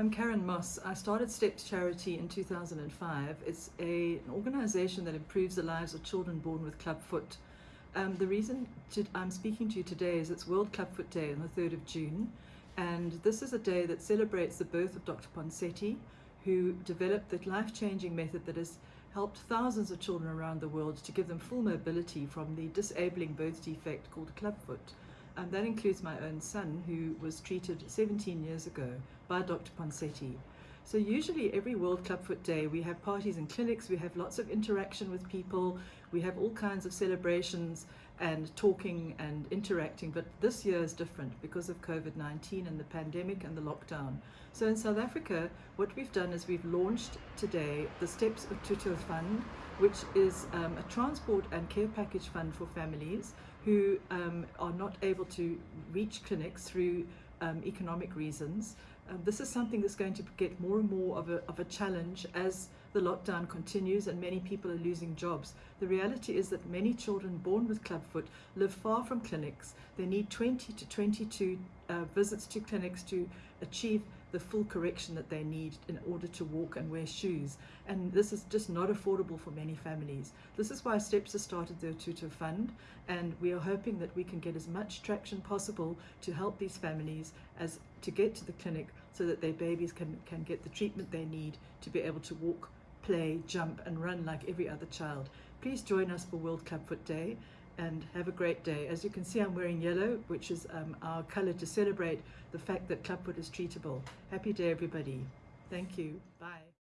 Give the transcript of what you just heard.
I'm Karen Moss. I started STEPS Charity in 2005. It's a, an organization that improves the lives of children born with clubfoot. Um, the reason to, I'm speaking to you today is it's World Clubfoot Day on the 3rd of June and this is a day that celebrates the birth of Dr. Ponseti who developed the life-changing method that has helped thousands of children around the world to give them full mobility from the disabling birth defect called clubfoot. And that includes my own son who was treated 17 years ago by Dr. Ponseti. So usually every World Clubfoot Day we have parties and clinics, we have lots of interaction with people, we have all kinds of celebrations and talking and interacting, but this year is different because of COVID-19 and the pandemic and the lockdown. So in South Africa, what we've done is we've launched today the Steps of Tuto Fund, which is um, a transport and care package fund for families who um, are not able to reach clinics through um, economic reasons. Um, this is something that's going to get more and more of a, of a challenge as the lockdown continues and many people are losing jobs. The reality is that many children born with clubfoot live far from clinics. They need 20 to 22 uh, visits to clinics to achieve the full correction that they need in order to walk and wear shoes. And this is just not affordable for many families. This is why STEPS has started their tutor fund and we are hoping that we can get as much traction possible to help these families as to get to the clinic so that their babies can, can get the treatment they need to be able to walk, play, jump and run like every other child. Please join us for World Clubfoot Day and have a great day. As you can see, I'm wearing yellow, which is um, our color to celebrate the fact that clubfoot is treatable. Happy day, everybody. Thank you. Bye.